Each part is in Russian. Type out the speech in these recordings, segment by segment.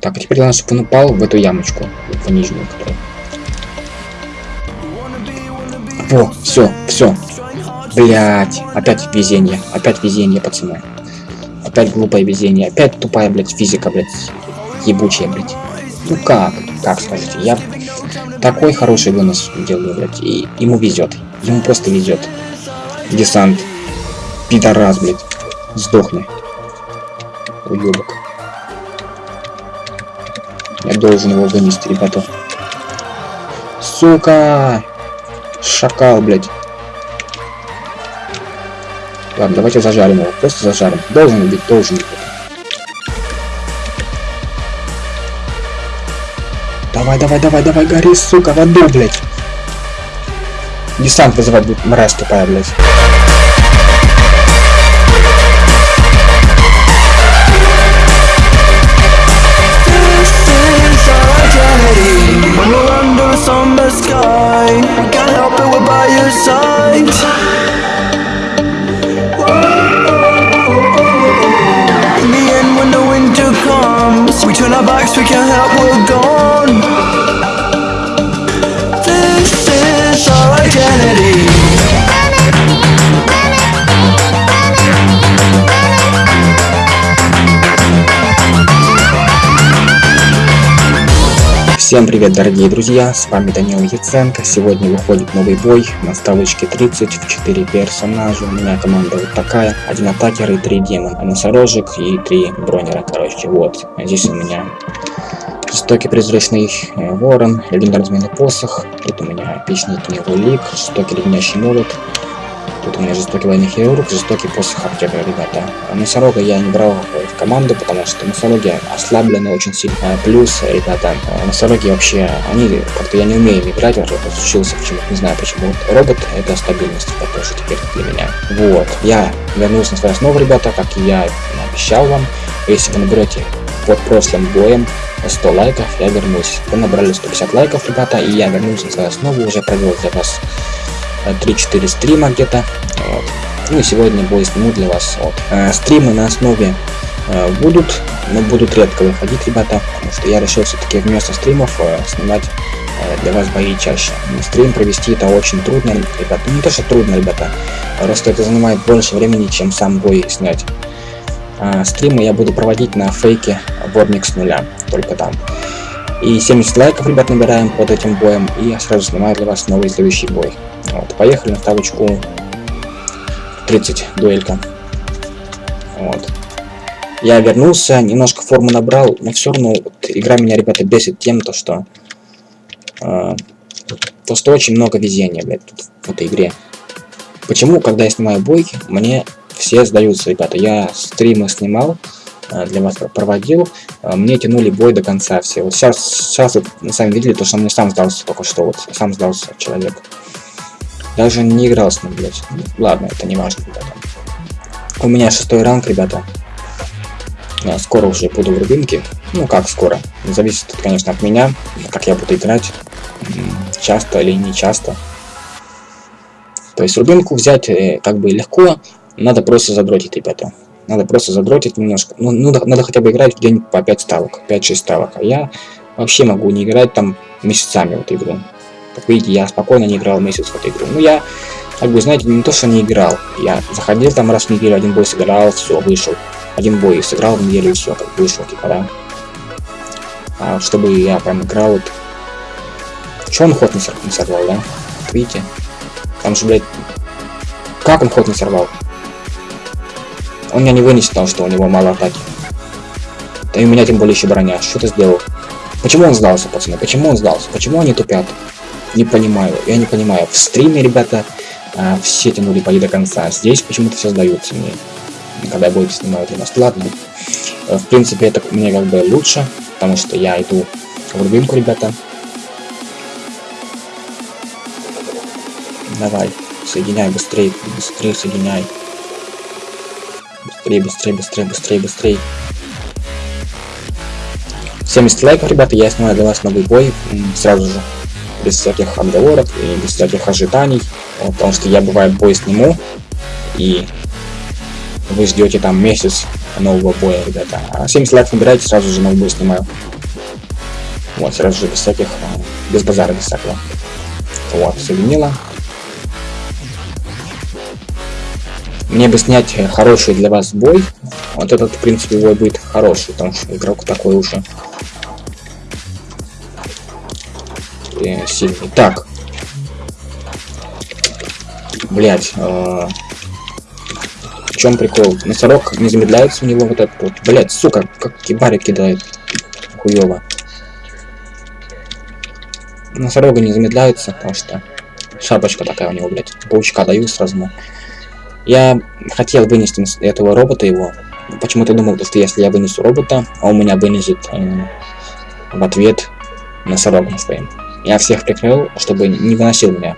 Так, а теперь главное, чтобы он упал в эту ямочку, в нижнюю, которую. Во, все, все. Блять, опять везение, опять везение, пацаны. Опять глупое везение, опять тупая, блядь, физика, блядь, ебучая, блядь. Ну как, как скажете, я такой хороший вынос делаю, блядь, и ему везет, ему просто везет. Десант, пидорас, блядь, сдохни. Уебок. Я должен его вынести, ребята. Сука! Шакал, блядь. Ладно, давайте зажарим его. Просто зажарим. Должен быть, должен быть. Давай, давай, давай, давай, гори, сука, в аду, блядь. Десант вызывать будет мразь тупая, блядь. Help, we're gone This is our identity Всем привет, дорогие друзья, с вами Данил Яценко. Сегодня выходит новый бой на ставочке 30 в 4 персонажа. У меня команда вот такая. Один атакер и три демона. Носорожек и три бронера, короче. Вот. Здесь у меня жестокий призрачный э, ворон, легендарный посох. Тут у меня эпичный книгу жестокий леденящий молот, Тут у меня жестокий военный хирург, жестокий посох аптека, ребята. Носорога я не брал в команду, потому что носороги ослаблены очень сильно. А плюс, ребята, носороги вообще, они как-то я не умею играть, учился почему-то, не знаю почему. Робот это стабильность, это тоже теперь для меня. Вот, я вернулся на свою основу, ребята, как я обещал вам. Если вы наберете под прошлым боем 100 лайков, я вернусь. Вы набрали 150 лайков, ребята, и я вернулся на свою основу, уже провел для вас 3-4 стрима где-то. Вот. Ну и сегодня бой сниму для вас. Вот. Э, стримы на основе э, будут, но будут редко выходить, ребята, потому что я решил все-таки вместо стримов э, снимать э, для вас бои чаще. Стрим провести это очень трудно, ребята. Ну, не то, что трудно, ребята, просто это занимает больше времени, чем сам бой снять. А, стримы я буду проводить на фейке Вормик с нуля, только там. И 70 лайков, ребят, набираем под этим боем, и я сразу снимаю для вас новый следующий бой. Вот, поехали на ставочку 30, дуэлька. Вот. Я вернулся, немножко форму набрал, но все равно вот, игра меня, ребята, бесит тем, то что... Э, то, очень много везения, блядь, в этой игре. Почему, когда я снимаю бойки, мне все сдаются, ребята. Я стримы снимал, Э, для вас проводил, э, мне тянули бой до конца все. Вот сейчас, сейчас вы сами видели, то, что мне сам сдался только что, вот сам сдался человек. Даже не играл с ним, блядь. Ладно, это не важно, ребята. У меня шестой ранг, ребята. Я скоро уже буду в рубинке. Ну, как скоро. Зависит, конечно, от меня, как я буду играть. Часто или не часто. То есть рубинку взять э, как бы легко, надо просто задротить, ребята. Надо просто задротить немножко. Ну, ну надо хотя бы играть день по 5 ставок, 5-6 ставок. А я вообще могу не играть там месяцами в эту игру. Как видите, я спокойно не играл месяц в эту игру. Ну, я, как бы, знаете, не то, что не играл. Я заходил там раз в неделю, один бой сыграл, все, вышел. Один бой сыграл в неделю, все, как вышел, типа, да. А чтобы я прям играл, вот... Че он ход не сорвал, да? Видите? Там же, блядь... Как он ход не сорвал? Он меня не вынесет, потому что у него мало атаки. Да и у меня тем более еще броня. Что ты сделал? Почему он сдался, пацаны? Почему он сдался? Почему они тупят? Не понимаю. Я не понимаю. В стриме, ребята, а, все тянули бои до конца. Здесь почему-то все сдаются мне. Когда будет снимаю для нас. Ладно. Э, в принципе, это мне как бы лучше, потому что я иду в рубинку, ребята. Давай, соединяй быстрее, быстрее соединяй. Быстрее, быстрее, быстрее, быстрее, быстрее. 70 лайков, ребята, я снимаю для вас новый бой сразу же. Без всяких отговорок и без всяких ожиданий. потому что я бывает бой сниму. И вы ждете там месяц, нового боя, ребята. А 70 лайков набирайте, сразу же новый бой снимаю. Вот, сразу же без всяких, а, без базара, без всякого. Вот, соединила. Мне бы снять хороший для вас бой. Вот этот, в принципе, бой будет хороший, потому что игрок такой уже э, сильный. Так. Блять. Э в чем прикол? Носорог не замедляется у него вот этот вот. Блять, сука, как кибари кидает. Хуёво. Носорога не замедляется, потому что шапочка такая у него, блять. Паучка даю сразу. Я хотел вынести этого робота его. Почему-то думал, что если я вынесу робота, а он меня вынесет э, в ответ носорогом своим. Я всех прикрыл, чтобы не выносил меня.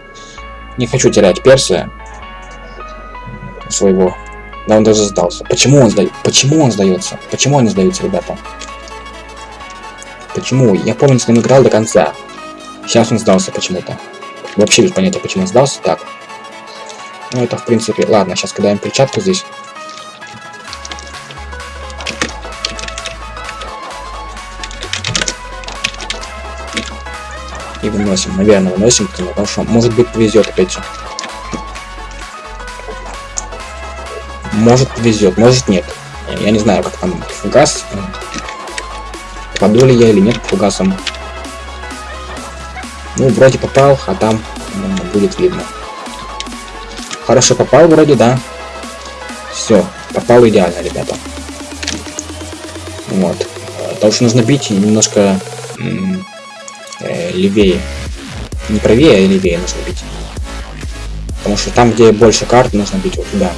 Не хочу терять перса своего. Да он даже сдался. Почему он сдает? Почему он сдается? Почему он не сдается, ребята? Почему? Я помню, с ним играл до конца. Сейчас он сдался почему-то. Вообще без понятия, почему он сдался. Так. Ну, это, в принципе... Ладно, сейчас кидаем перчатку здесь. И выносим. Наверное, выносим, потому что, может быть, повезет опять же. Может, повезет, может, нет. Я не знаю, как там фугас. Попаду ли я или нет фугасом. Ну, вроде попал, а там ну, будет видно. Хорошо попал вроде, да. Все, попал идеально, ребята. Вот. Потому что нужно бить немножко э, левее. Не правее, а левее нужно бить. Потому что там, где больше карт, нужно бить вот туда.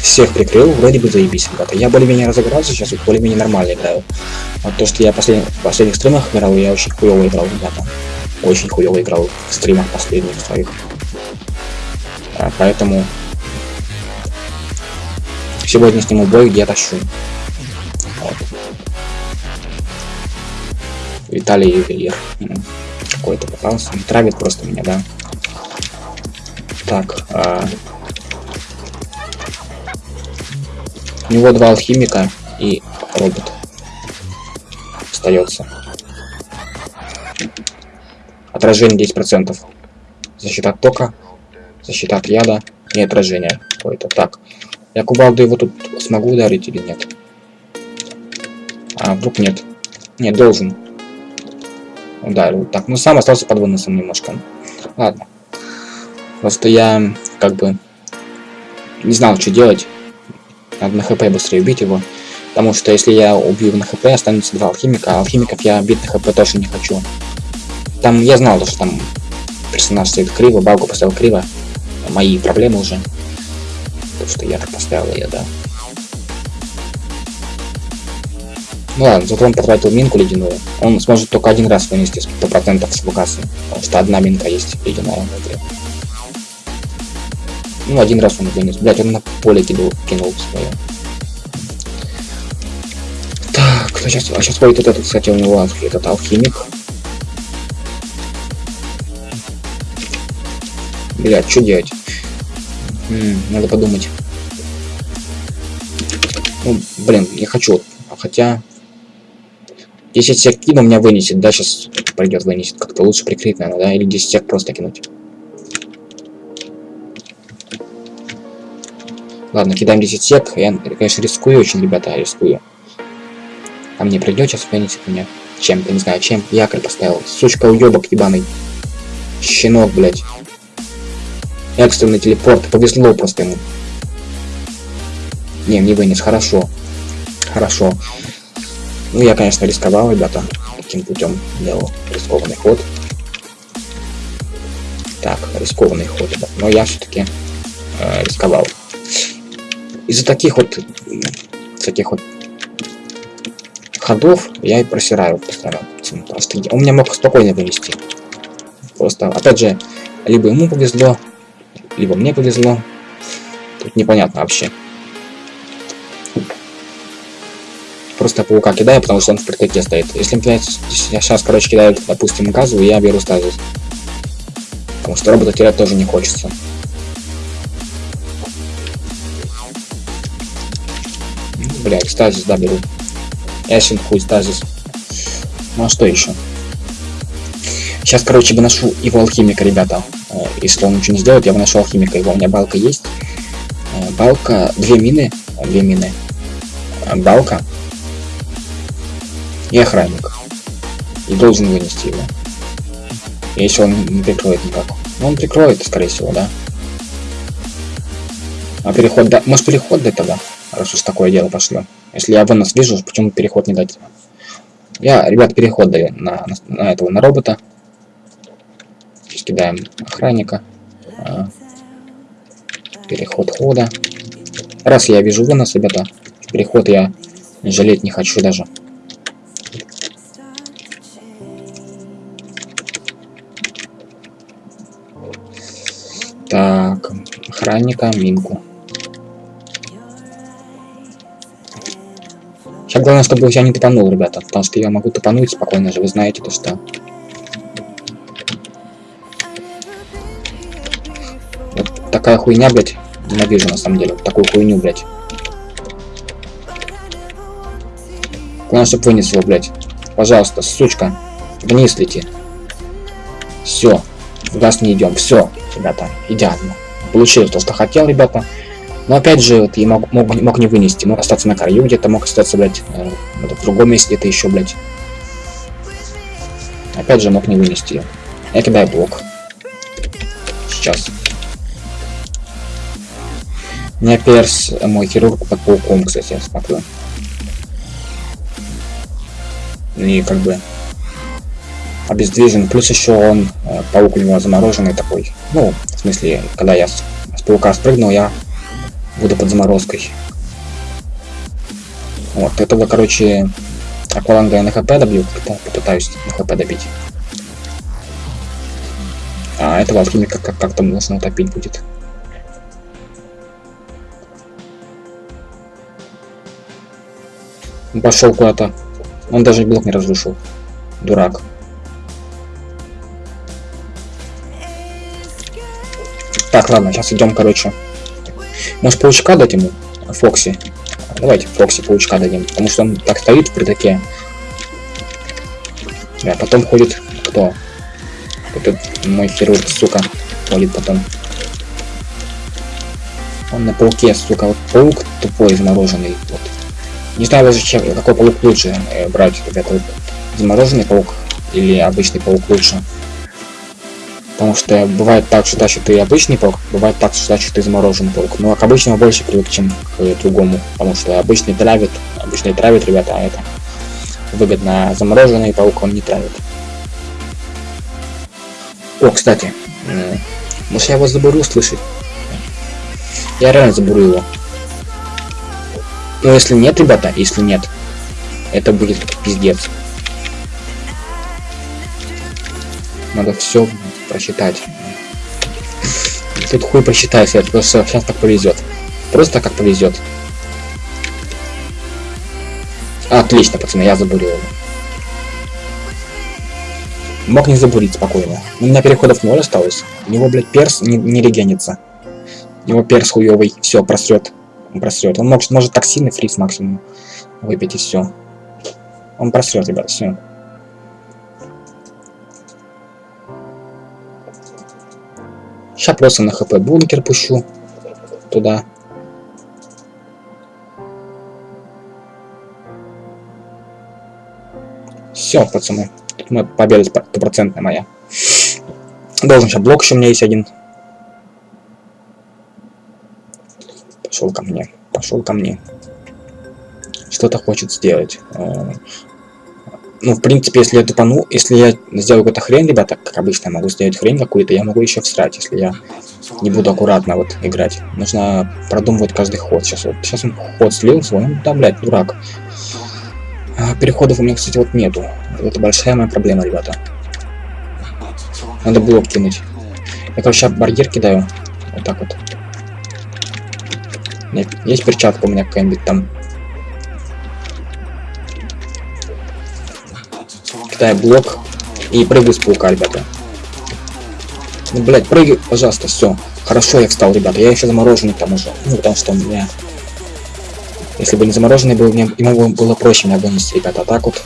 Всех прикрыл, вроде бы заебись, ребята. Я более-менее разыгрался, сейчас вот более-менее нормально играю. Вот то, что я послед... в последних стримах играл, я очень хуево играл, ребята. Очень хуево играл в стримах последних своих. Поэтому сегодня сниму бой, где я тащу. Вот. Виталий Ювелир. Какой-то попался. Травит просто меня, да. Так. А... У него два алхимика и робот. Остается. Отражение 10%. Защита от тока защита от яда и отражения какое-то. Так, я кувалду его тут смогу ударить или нет? А, вдруг нет. Нет, должен. Ударил. Так, ну сам остался под выносом немножко. Ладно. Просто я как бы не знал, что делать. Надо на хп быстрее убить его. Потому что если я убью на хп, останется два алхимика, а алхимиков я бить на хп тоже не хочу. Там я знал, что там персонаж стоит криво, багу поставил криво мои проблемы уже. То, что я так поставил ее, да. Ну ладно, зато он потратил минку ледяную. Он сможет только один раз вынести 100% с фугаса. Потому что одна минка есть ледяная в игре. Ну, один раз он вынес. Блять, он на поле кинул, кинул свое. Так, кто сейчас... А сейчас будет вот этот, кстати, у него этот алхимик. Блять, что делать? Надо подумать. Ну, блин, я хочу. Хотя... 10 сек кину меня вынесет, да, сейчас пойдет вынесет. Как-то лучше прикрыть, наверное, да? Или 10 сек просто кинуть. Ладно, кидаем 10 сек. Я, конечно, рискую очень, ребята, рискую. А мне придет сейчас вынесет меня. Чем-то, не знаю, чем. Якорь поставил. Сучка уебок ебаный. Щенок, блядь. Экстренный телепорт. Повезло просто ему. Не, не вынес. Хорошо. Хорошо. Ну, я, конечно, рисковал, ребята. Таким путем делал рискованный ход. Так, рискованный ход. Но я все-таки э, рисковал. Из-за таких вот таких вот ходов я и просираю постоянно. Просто он меня мог спокойно вынести. Просто, опять же, либо ему повезло, либо мне повезло. Тут непонятно вообще. Просто паука кидаю, потому что он в прикрытии стоит. Если я сейчас, короче, кидаю, допустим, газовую, я беру стазис. Потому что робота терять тоже не хочется. Блядь, стазис, да, беру. Эшен хуй стазис. Ну а что еще? Сейчас, короче, выношу его алхимика, ребята. Э, Если он ничего не сделает, я выношу алхимика его. У меня балка есть. Э, Балка, две мины. э, Две мины. Балка. И охранник. И должен вынести его. Если он не прикроет никак. Ну, он прикроет, скорее всего, да. А переход, да, может переход дать тогда, раз уж такое дело пошло. Если я вынос вижу, почему переход не дать? Я, ребят, переход даю на, на, на этого, на робота. Здесь кидаем охранника. А, переход хода. Раз я вижу вынос, ребята, переход я жалеть не хочу даже. Так, охранника, минку. Сейчас главное, чтобы я не топанул, ребята, потому что я могу топануть спокойно же, вы знаете то, что... такая хуйня, блядь, ненавижу на самом деле, вот такую хуйню, блядь. Главное, чтобы вынес его, блядь. Пожалуйста, сучка, вниз лети. Все, в газ не идем, все, ребята, идеально. Получил то, что хотел, ребята. Но опять же, вот, я мог, мог, мог не вынести, мог остаться на краю где-то, мог остаться, блядь, э, в другом месте где-то еще, блядь. Опять же, мог не вынести. Я кидаю блок. Сейчас. Меня перс, э, мой хирург под пауком, кстати, я смотрю. И как бы обездвижен. Плюс еще он, э, паук у него замороженный такой. Ну, в смысле, когда я с, с паука спрыгнул, я буду под заморозкой. Вот, этого, короче, акваланга я на хп добью, попытаюсь на хп добить. А этого алхимика как- как-то нужно утопить будет. Он пошел куда-то. Он даже блок не разрушил. Дурак. Так, ладно, сейчас идем, короче. Может, паучка дать ему? Фокси. Давайте Фокси паучка дадим. Потому что он так стоит в придаке. А потом ходит кто? Этот мой хирург, сука, ходит потом. Он на пауке, сука, вот паук тупой, замороженный. Вот. Не знаю даже какой паук лучше э, брать, ребята. Замороженный паук или обычный паук лучше. Потому что бывает так, что значит ты обычный паук, бывает так, что значит ты замороженный паук. Но к обычному больше привык, чем к другому. Потому что обычный травит, обычный травит, ребята, а это выгодно. А замороженный паук он не травит. О, кстати, может я его заберу слышать? Я реально заберу его. Но если нет, ребята, если нет, это будет пиздец. Надо все просчитать. Тут хуй просчитайся, это просто сейчас как повезет. Просто как повезет. Отлично, пацаны, я забурил его. Мог не забурить спокойно. У меня переходов ноль осталось. У него, блядь, перс не, не регенится. У него перс хуёвый. Все, просрет. Он просрет. Он может, может токсины фриз максимум выпить и все. Он просрет, ребят, все. Сейчас просто на хп бункер пущу туда. Все, пацаны. Тут мы победа стопроцентная моя. Должен сейчас блок еще у меня есть один. Пошел ко мне. Пошел ко мне. Что-то хочет сделать. Э, Ну, в принципе, если я тупану, если я сделаю какую-то хрень, ребята, как обычно, я могу сделать хрень какую-то, я могу еще всрать, если я не буду аккуратно вот играть. Нужно продумывать каждый ход. Сейчас вот, сейчас он ход слил свой, ну да, блядь, дурак. А, переходов у меня, кстати, вот нету. Это большая моя проблема, ребята. Надо блок кинуть. Я, короче, барьер кидаю. Вот так вот. Есть перчатка у меня какая-нибудь там. Кидаю блок и прыгаю с паука, ребята. Ну, блядь, прыгай, пожалуйста, все. Хорошо, я встал, ребята. Я еще замороженный к тому же. Ну, потому что у меня Если бы не замороженный был, мне, ему было проще меня вынести, ребята. А так вот...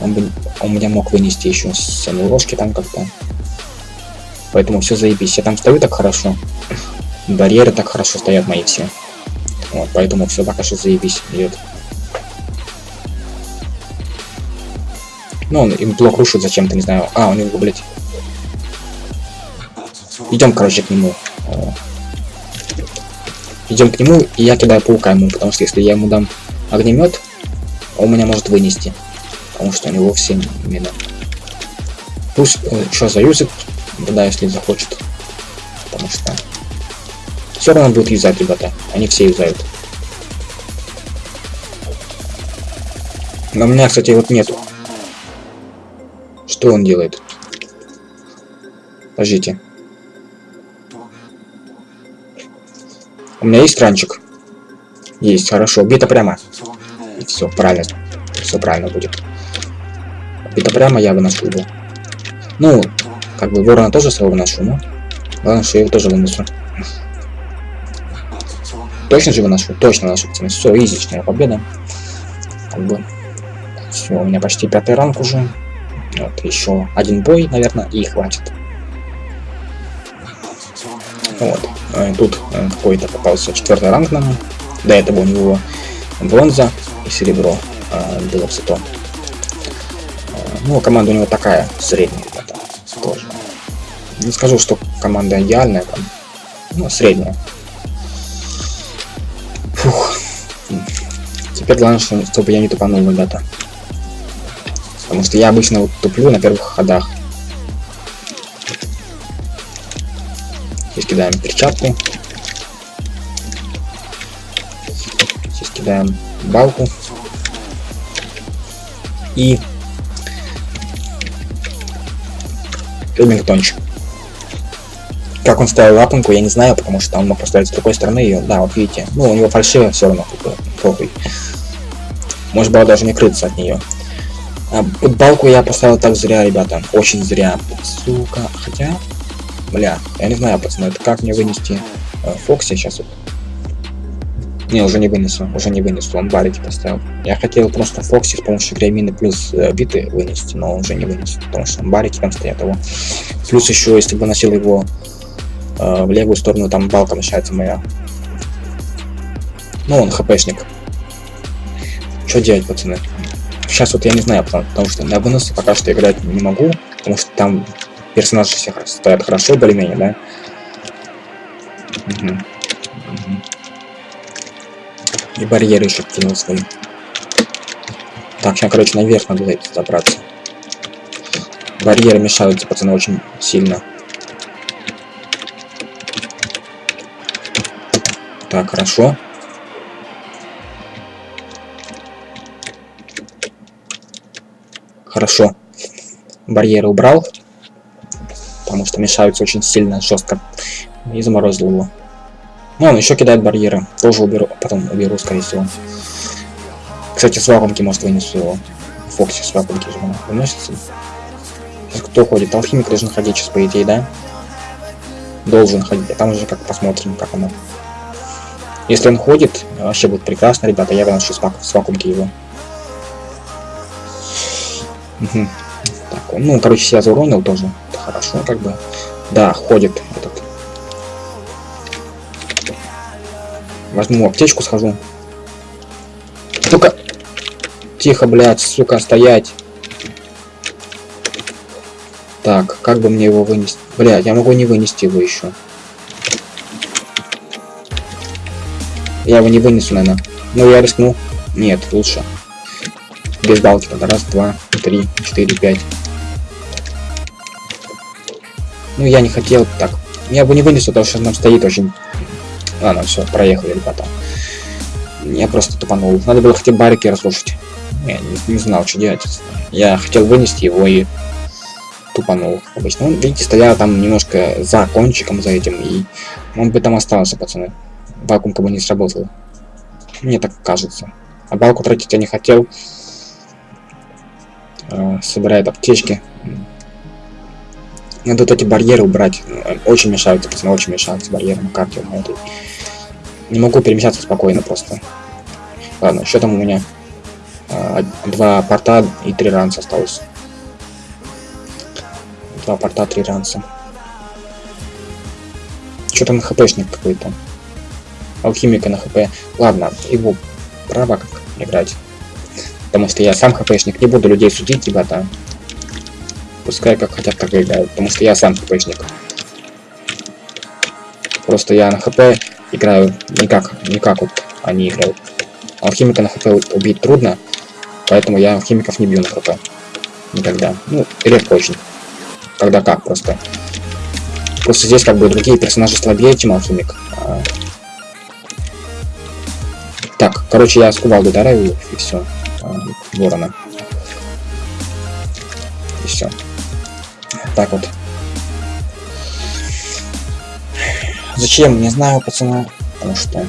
Он, бы, он меня мог вынести еще с ложки там как-то. Поэтому все заебись. Я там стою так хорошо. Барьеры так хорошо стоят мои все. Вот, поэтому все пока что заебись идет. Ну, он им блок рушит зачем-то, не знаю. А, он его, блядь. Идем, короче, к нему. Идем к нему, и я кидаю паука ему, потому что если я ему дам огнемет, он меня может вынести. Потому что у него все мина. Пусть э, еще заюзит, да, если захочет. Потому что все равно будет юзать, ребята. Они все юзают. Но у меня, кстати, вот нету. Что он делает? Подождите. У меня есть ранчик? Есть, хорошо. Бита прямо. Все, правильно. Все правильно будет. Бита прямо я выношу его. Ну, как бы ворона тоже своего выношу, но... Главное, что я его тоже вынесу. Точно же выношу? Точно выношу, пацаны. Все, изичная победа. Как бы... Все, у меня почти пятый ранг уже. Вот, еще один бой, наверное, и хватит. Вот. Э, тут э, какой-то попался четвертый ранг нам. До этого у него бронза и серебро э, было все то. Ну, команда у него такая, средняя, ребята, тоже. Не скажу, что команда идеальная, там, ну, средняя. Теперь главное, чтобы я не тупанул, ребята. Потому что я обычно вот туплю на первых ходах. Здесь кидаем перчатку. Здесь кидаем балку. И Ремингтончик. Как он ставил лапанку, я не знаю, потому что он мог поставить с другой стороны ее. Да, вот видите. Ну, у него фальшивая все равно, похуй. Может было даже не крыться от нее. А, балку я поставил так зря, ребята. Очень зря. Сука. Хотя, Бля, я не знаю, пацаны, это как мне вынести э, Фокси сейчас вот. Не, уже не вынесу, уже не вынесу, он барики поставил. Я хотел просто Фокси с помощью гремины плюс э, биты вынести, но уже не вынесу, потому что барики там стоят его. Плюс еще, если бы носил его э, в левую сторону, там балка мешается моя. Ну, он хпшник. Что делать, пацаны? Сейчас вот я не знаю, потому, потому что на выносы пока что играть не могу, потому что там персонажи все стоят хорошо, более-менее, да? Угу. Угу. И барьеры еще кинул свои. Так, сейчас, короче, наверх надо забраться. Барьеры мешаются, пацаны, очень сильно. Так, хорошо. Хорошо. Барьеры убрал потому что мешаются очень сильно, жестко. И заморозил его. Ну, он еще кидает барьеры. Тоже уберу, потом уберу, скорее всего. Кстати, с вакуумки, может, вынесу его. Фокси с вакуумки же выносится. Сейчас кто ходит? Алхимик должен ходить сейчас, по идее, да? Должен ходить. А там уже как посмотрим, как оно. Если он ходит, вообще будет прекрасно, ребята. Я выношу с вакуумки его. Угу. Так, ну, короче, себя зауронил тоже хорошо, как бы. Да, ходит этот. Возьму аптечку, схожу. Только... Тихо, блядь, сука, стоять. Так, как бы мне его вынести? Блядь, я могу не вынести его еще. Я его не вынесу, наверное. Ну, я рискну. Нет, лучше. Без балки тогда. Раз, два, три, четыре, пять. Ну, я не хотел так. Я бы не вынесу, потому что нам стоит очень... Ладно, все, проехали, ребята. Я просто тупанул. Надо было хотя бы барики разрушить. Я не, не знал, что делать. Я хотел вынести его и тупанул. Обычно. Он, видите, стоял там немножко за кончиком, за этим, и он бы там остался, пацаны. Вакуум как бы не сработал. Мне так кажется. А балку тратить я не хотел. Э, собирает аптечки. Надо вот эти барьеры убрать. Очень мешают, пацаны, очень мешают барьеры на карте на этой. Не могу перемещаться спокойно просто. Ладно, что там у меня? А, два порта и три ранца осталось. Два порта, три ранца. Что там хпшник какой-то? Алхимика на хп. Ладно, его право как играть. Потому что я сам хпшник, не буду людей судить, ребята. Пускай как хотят, так играют, потому что я сам хпшник. Просто я на хп играю не как, не как вот они играют. Алхимика на хп убить трудно, поэтому я алхимиков не бью на хп. Никогда. Ну, редко очень. Когда как просто. Просто здесь как бы другие персонажи слабее, чем алхимик. А... Так, короче, я с кувалды ударяю и все. А, ворона. И все. Так вот. Зачем? Не знаю, пацана. Потому что...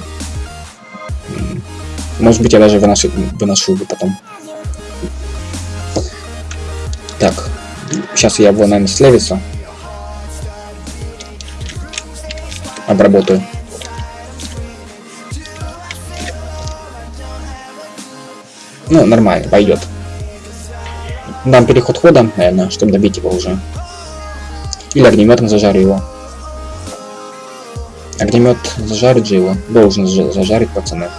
Может быть, я даже выношу, выношу его потом. Так. Сейчас я его, наверное, слевится. Обработаю. Ну, нормально, пойдет. Дам переход хода, наверное, чтобы добить его уже. Или огнеметом зажарю его. Огнемет зажарит же его. Должен зажарить, пацаны.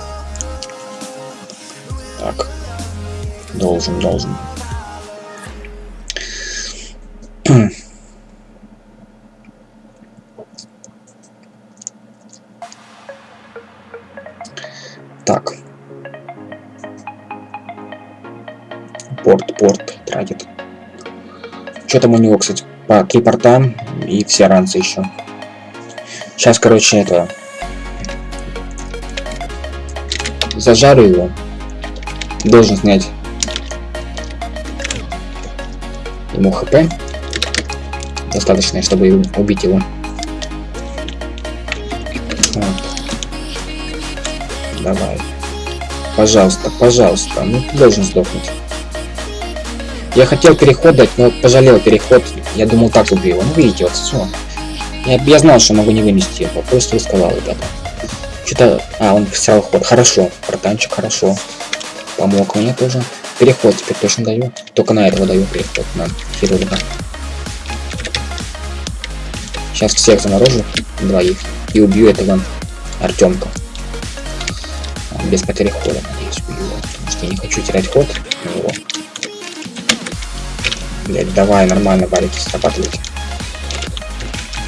Так. Должен, должен. Что там у него, кстати? По три порта и все ранцы еще. Сейчас, короче, это... Зажарю его. Должен снять ему хп. Достаточно, чтобы убить его. Вот. Давай. Пожалуйста, пожалуйста. Ну, должен сдохнуть. Я хотел переход дать, но пожалел переход. Я думал, так убью его. Ну, видите, вот все. Я, я знал, что могу не вынести его, просто рисковал, ребята. Что-то... А, он сразу ход. Хорошо, братанчик, хорошо. Помог мне тоже. Переход теперь точно даю. Только на этого даю переход, на хирурга. Сейчас всех заморожу, двоих, и убью этого Артемка. Без потери хода, надеюсь, убью его, потому что я не хочу терять ход на него. Блять, давай, нормально, валики, срабатывайте.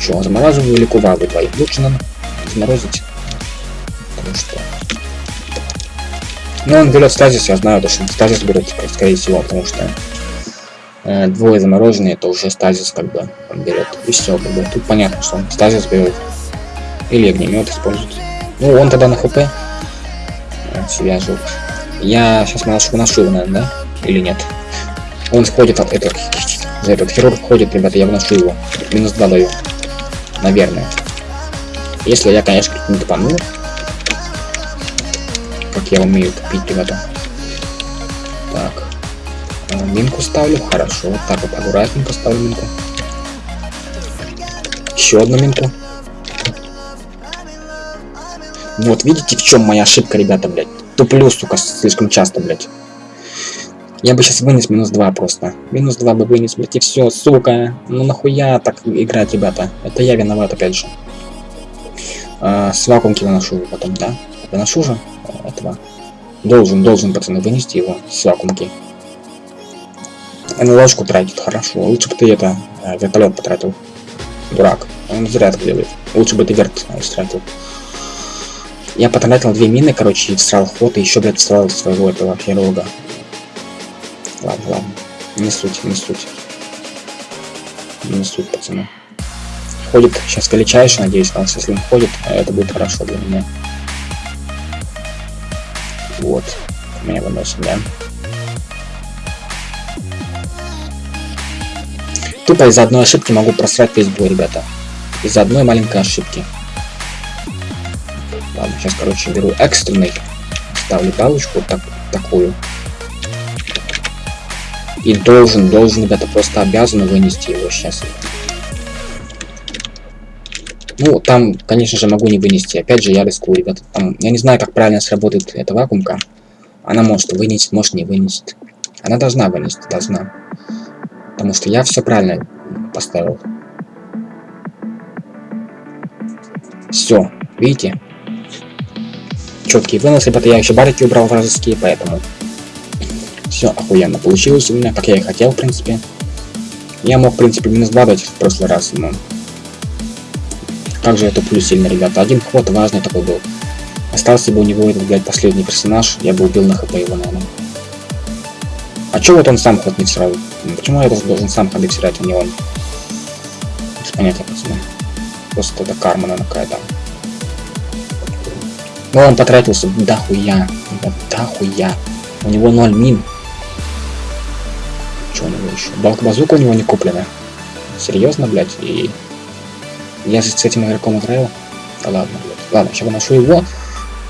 Что, замораживаю или кувалду двоих? Лучше нам заморозить. Потому что... Ну, он берет стазис, я знаю, то, что стазис берет, скорее всего, потому что э, двое замороженные, это уже стазис, как бы, он берет. И все, как бы. Тут понятно, что он стазис берет. Или огнемет использует. Ну, он тогда на хп э, себя жил. Я сейчас выношу его, наверное, да? Или нет? Он сходит от этого. За этот хирург ходит, ребята, я выношу его. Минус 2 даю. Наверное. Если я, конечно, не тупану. Как я умею тупить, ребята. Так. А, минку ставлю. Хорошо. Так, вот аккуратненько ставлю минку. Еще одну минку. Вот, видите, в чем моя ошибка, ребята, блядь. Туплю, сука, слишком часто, блядь. Я бы сейчас вынес минус 2 просто. Минус 2 бы вынес, блядь, и все, сука. Ну нахуя так играть, ребята? Это я виноват, опять же. А, с вакуумки выношу потом, да? Выношу же этого. Должен, должен, пацаны, вынести его с вакуумки. На ложку тратит, хорошо. Лучше бы ты это, э, вертолет потратил. Дурак. Он зря так делает. Лучше бы ты верт стратил. Я потратил две мины, короче, и всрал ход, и еще, блядь, всрал своего этого хирурга. Ладно, ладно. Не суть, не суть. Не суть, пацаны. Ходит сейчас величайший, надеюсь, нас, если он ходит, это будет хорошо для меня. Вот. Меня выносим, да? Тупо из-за одной ошибки могу просрать весь бой, ребята. Из-за одной маленькой ошибки. Ладно, сейчас, короче, беру экстренный. Ставлю галочку так, такую. И должен, должен, ребята, просто обязан вынести его сейчас. Ну, там, конечно же, могу не вынести. Опять же, я рискую, ребята. Там, я не знаю, как правильно сработает эта вакуумка. Она может вынести, может не вынести. Она должна вынести, должна. Потому что я все правильно поставил. Все, видите? Четкий вынос, ребята, я еще барики убрал вражеские, поэтому все охуенно получилось у меня, как я и хотел, в принципе. Я мог, в принципе, минус 2 дать в прошлый раз, но... Как же я туплю сильно, ребята. Один ход важный такой был. Остался бы у него этот, блядь, последний персонаж, я бы убил на хп его, наверное. А чё вот он сам ход не всрал? Почему я должен сам ходы всирать, а не он? Без понятия, пацаны. Просто это карма, наверное, какая-то. Но он потратился да хуя. Да хуя. У него 0 мин. Что у него еще? Балк базука у него не куплена. Серьезно, блядь? И я же с этим игроком играю. Да ладно, блядь. Ладно, сейчас выношу его.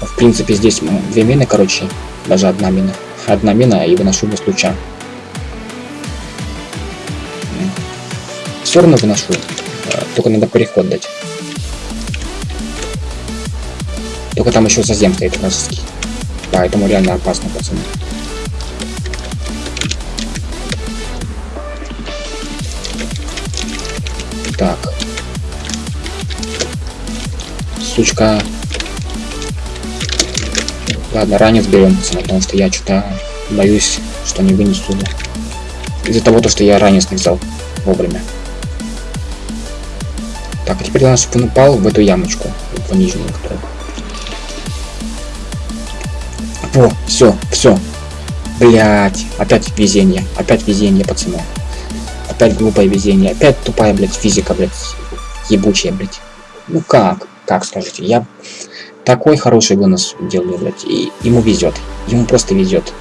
В принципе, здесь две мины, короче. Даже одна мина. Одна мина и выношу его с луча. Все равно выношу. Э, только надо переход дать. Только там еще зазем стоит вражеский. Поэтому реально опасно, пацаны. Сучка. Ладно, ранец берем, пацаны, потому что я что-то боюсь, что не вынесу. Из-за того, то, что я ранец не взял вовремя. Так, а теперь у нас он упал в эту ямочку, в нижнюю, которую. Во, все, все. Блять, опять везение, опять везение, пацаны. Опять глупое везение, опять тупая, блядь, физика, блядь, ебучая, блядь. Ну как, как скажите, я такой хороший вынос делаю, блядь, и ему везет, ему просто везет.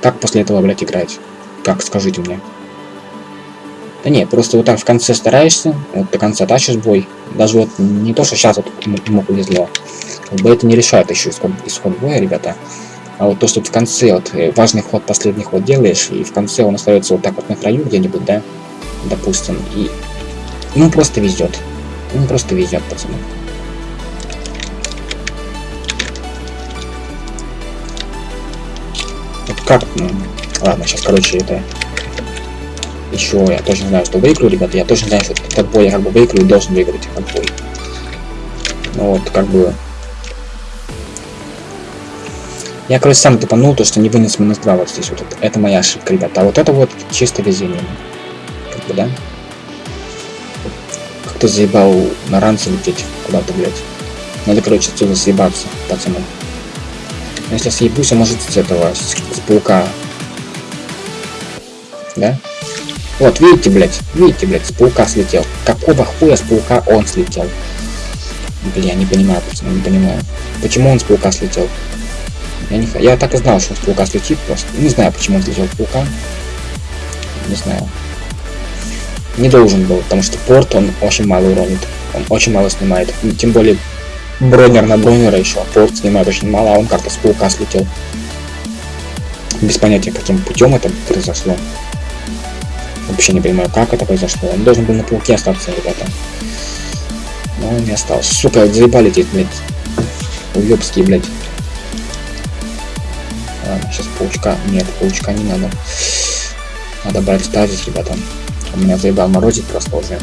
Как после этого, блядь, играть? Как, скажите мне. Да не, просто вот так в конце стараешься, вот до конца тащишь бой. Даже вот не то, что сейчас вот ему повезло. Как бы это не решает еще исход, исход боя, ребята. А вот то, что в конце вот э, важный ход, последний ход делаешь, и в конце он остается вот так вот на краю где-нибудь, да, допустим, и ему просто везет. Ему просто везет, пацаны. Вот как, ну, ладно, сейчас, короче, это еще я тоже знаю, что выиграю, ребята. Я тоже знаю, что этот бой я как бы выиграю, должен выиграть этот бой. Ну вот, как бы... Я, короче, сам тупанул, то, что не вынес минус 2 вот здесь вот. Это моя ошибка, ребята. А вот это вот чисто везение. Как бы, да? Как-то заебал на ранце лететь куда-то, блядь. Надо, короче, отсюда съебаться, пацаны. Если съебусь, а может с этого, с, с паука. Да? Вот, видите, блядь, видите, блядь, с паука слетел. Какого хуя с паука он слетел? Бля, я не понимаю, пацаны, не понимаю. Почему он с паука слетел? Я, не... я так и знал, что он с паука слетит просто. Не знаю, почему он слетел с паука. Не знаю. Не должен был, потому что порт он очень мало уронит. Он очень мало снимает. И тем более бронер на бронера еще. Порт снимает очень мало, а он как-то с паука слетел. Без понятия, каким путем это произошло. Вообще не понимаю, как это произошло. Он должен был на пауке остаться, ребята. Но он не остался. Сука, заебали здесь, блядь. Уебские, блядь. Ладно, сейчас паучка. Нет, паучка не надо. Надо брать стазис, ребята. У меня заебал морозит просто уже.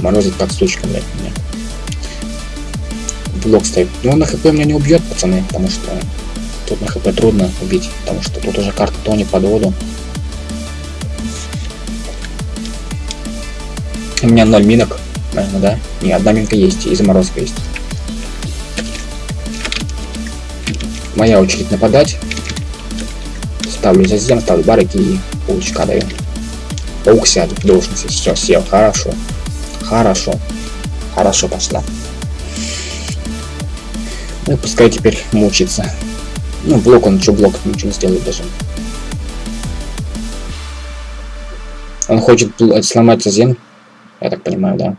Морозит как сучка, блядь, меня. Блок стоит. Ну, он на хп меня не убьет, пацаны, потому что тут на хп трудно убить, потому что тут уже карта тонет под воду. У меня 0 минок, наверное, да? Не, одна минка есть, и заморозка есть. Моя очередь нападать. Ставлю зазем, ставлю барыки и паучка даю. Паук сядет, должен сесть. Все, сел, хорошо. Хорошо. Хорошо пошла. Ну пускай теперь мучится. Ну, блок он, что блок, ничего не сделает даже. Он хочет сломать зазем, я так понимаю, да.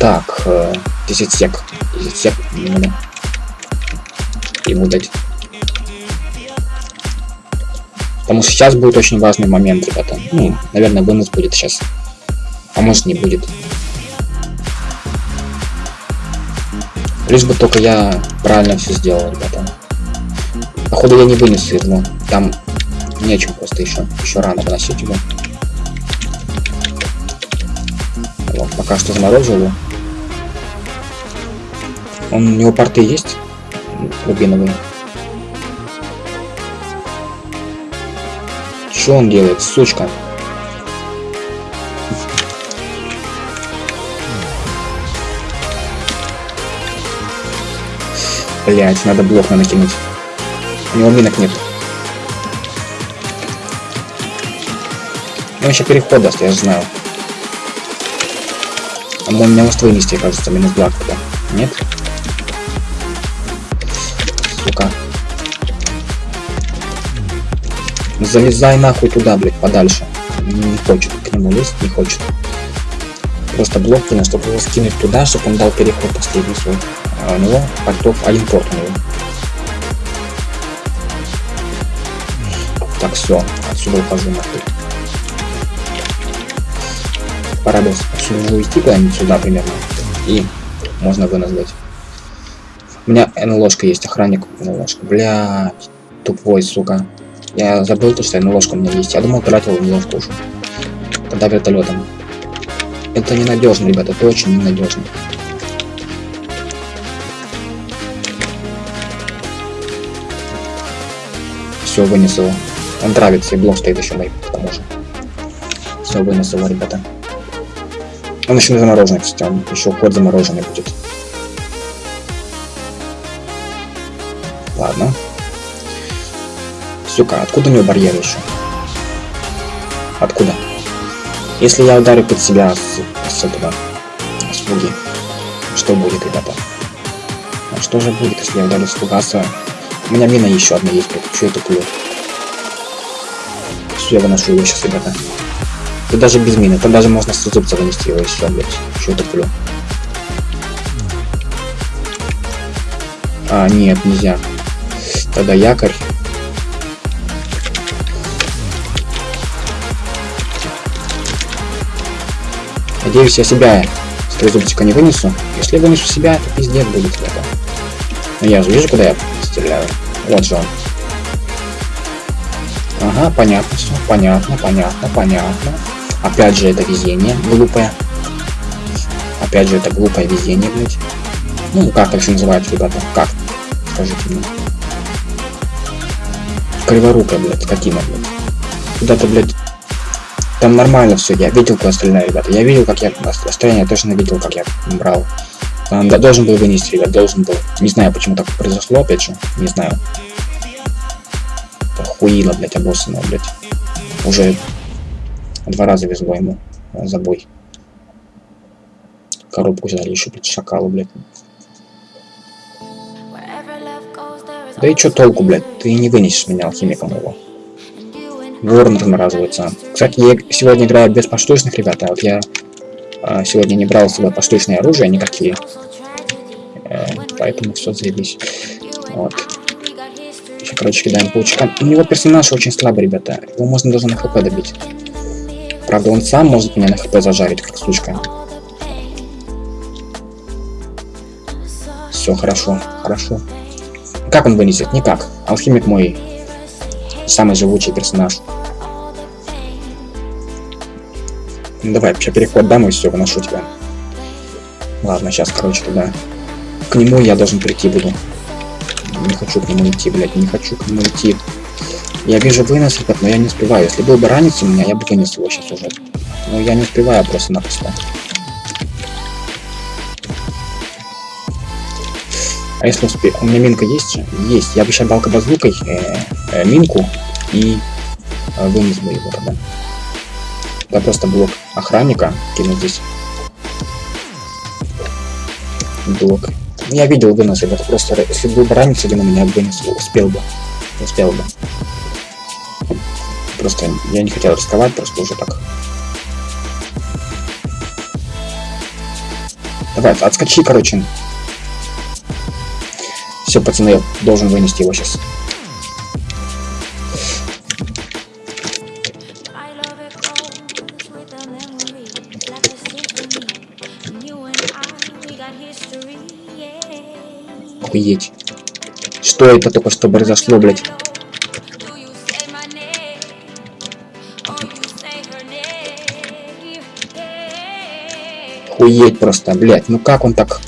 Так, э, 10 сек. 10 сек ему дать. Потому что сейчас будет очень важный момент, ребята. Ну, наверное, вынос будет сейчас. А может не будет. Лишь бы только я правильно все сделал, ребята. Походу я не вынесу его. Там нечем просто еще. Еще рано выносить его. Вот, пока что заморозил его. Он, у него порты есть? Рубиновые. Что он делает, сучка? Блять, надо блок на накинуть. У него минок нет. Он еще переход даст, я же знаю. А он меня может вынести, кажется, минус 2 когда. Нет? Сука. Залезай нахуй туда, блядь, подальше. Не хочет к нему лезть, не хочет. Просто блок кинул, чтобы его скинуть туда, чтобы он дал переход последний свой. А у него портов один порт у него. Так, все, отсюда ухожу нахуй. Бы отсюда уйти куда-нибудь сюда примерно. И можно вынос. У меня НЛОшка есть, охранник НЛОшка. Блядь, тупой, сука. Я забыл то, что НЛОшка у меня есть. Я думал, тратил НЛОшку уже. Тогда вертолетом. Это ненадежно, ребята, это очень ненадежно. Все, вынес его. Он травится, и блок стоит еще мой, к тому же. Все, вынес его, ребята. Он еще не замороженный, кстати, он еще ход замороженный будет. Ладно. Сука, откуда у него барьер еще? Откуда? Если я ударю под себя с, с этого, с что будет, ребята? А что же будет, если я ударю с фугаса? У меня мина еще одна есть, блядь, что я туплю? Все, я выношу его сейчас, ребята. И даже без мины, там даже можно с зубца вынести его еще, блядь, что я туплю? А, нет, нельзя. Тогда якорь. Надеюсь, я себя с трезубчика не вынесу. Если вынесу себя, то пиздец будет, ребята. Но я же вижу, куда я стреляю. Вот же он. Ага, понятно все. Понятно, понятно, понятно. Опять же, это везение глупое. Опять же, это глупое везение, блядь. Ну, как это называется, ребята? Как? Скажите мне. Криворукая, блядь, скотина, блядь. Куда-то, блядь, там нормально все, я видел, куда стреляю, ребята. Я видел, как я... Расстояние точно видел, как я брал. Он должен был вынести, ребят, должен был. Не знаю, почему так произошло, опять же. Не знаю. Охуило, блядь, обоссанного, блядь. Уже два раза везло ему за бой. Коробку взяли еще, блядь, шакалу, блядь. Да и чё толку, блядь? Ты не вынесешь меня алхимиком его. Ворон размораживается. Кстати, я сегодня играю без поштучных, ребята. Вот я э, сегодня не брал с собой поштучные оружия никакие. Э, поэтому все заебись. Вот. Еще, короче, кидаем паучка. У него персонаж очень слабый, ребята. Его можно даже на хп добить. Правда, он сам может меня на хп зажарить, как сучка. Все, хорошо, хорошо. Как он вынесет? Никак. Алхимик мой самый живучий персонаж. Ну, давай, вообще переход дам и все, выношу тебя. Ладно, сейчас, короче, тогда. К нему я должен прийти буду. Не хочу к нему идти, блядь, не хочу к нему идти. Я вижу вынос, ребят, но я не успеваю. Если был бы ранец у меня, я бы вынес его сейчас уже. Но я не успеваю просто-напросто. А если успею? У меня минка есть же? Есть. Я бы сейчас дал базукой э, э, минку и э, вынес бы его тогда. Да просто блок охранника кину здесь. Блок. Я видел вынос, это просто если бы ранец один у меня вынес, успел бы. Успел бы. Просто я не хотел рисковать, просто уже так. Давай, отскочи, короче. Все, пацаны, я должен вынести его сейчас. Охуеть. Что это только что произошло, блядь? Охуеть просто, блядь. Ну как он так...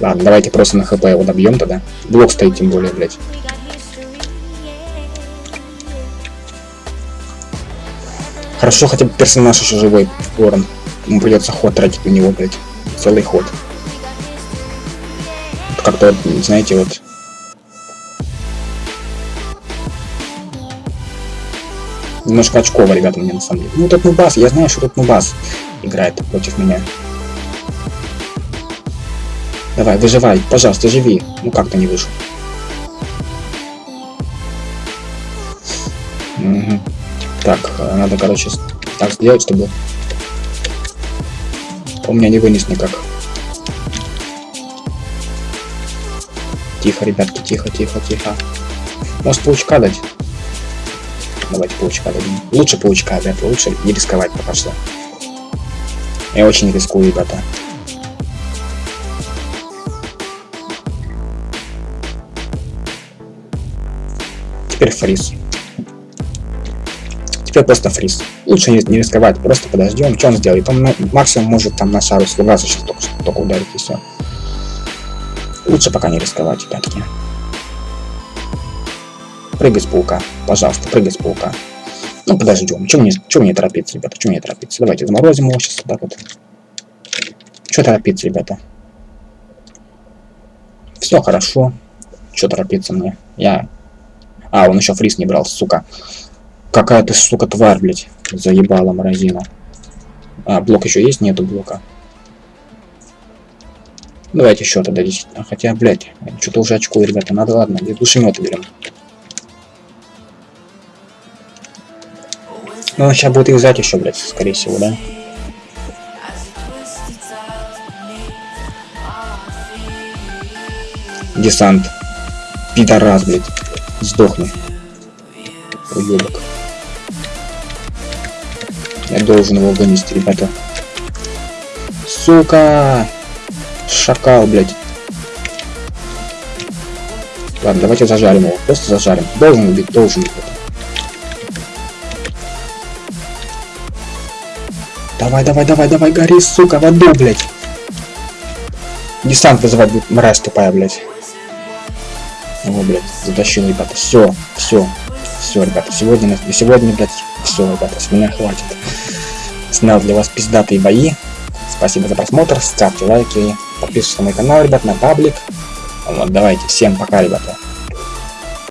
Ладно, давайте просто на хп его добьем тогда. Блок стоит тем более, блядь. Хорошо, хотя бы персонаж еще живой, Ворон. Ему придется ход тратить на него, блядь. Целый ход. Как-то, знаете, вот... Немножко очково, ребята, мне на самом деле. Ну, тут Нубас, я знаю, что тут Нубас играет против меня. Давай, выживай, пожалуйста, живи. Ну, как-то не вышел. Угу. Так, э, надо, короче, так сделать, чтобы у меня не вынес никак. Тихо, ребятки, тихо, тихо, тихо. Может паучка дать? Давайте паучка дадим. Лучше паучка, ребята, лучше не рисковать пока что. Я очень рискую, ребята. Теперь фриз. Теперь просто фриз. Лучше не, рисковать, просто подождем. Что он сделает? Он максимум может там на шару слугаться сейчас только, только ударить и все. Лучше пока не рисковать, ребятки. Прыгай с паука. Пожалуйста, прыгай с паука. Ну, подождем. Чего мне, чего мне торопиться, ребята? Чего мне торопиться? Давайте заморозим его сейчас так вот. Что торопиться, ребята? Все хорошо. Что торопиться мне? Я... А, он еще фриз не брал, сука. Какая ты, сука, тварь, блядь. Заебала морозина. А, блок еще есть? Нету блока. Давайте еще тогда 10. А, хотя, блядь, что-то уже очко, ребята. Надо, ладно, душеметы берем. Ну, сейчас будет их взять еще, блядь, скорее всего, да? Десант. Пидорас, блядь. Сдохни. Уебок. Я должен его вынести, ребята. Сука! Шакал, блядь. Ладно, давайте зажарим его. Просто зажарим. Должен убить, должен убить. Давай, давай, давай, давай, гори, сука, в аду, блядь. Десант вызывать будет мразь тупая, блядь. О, блядь, затащил, ребята. Все, все, все, ребята. Сегодня, сегодня, блядь, все, ребята, с меня хватит. Снял для вас пиздатые бои. Спасибо за просмотр, ставьте лайки, подписывайтесь на мой канал, ребят, на паблик. Вот, давайте, всем пока, ребята.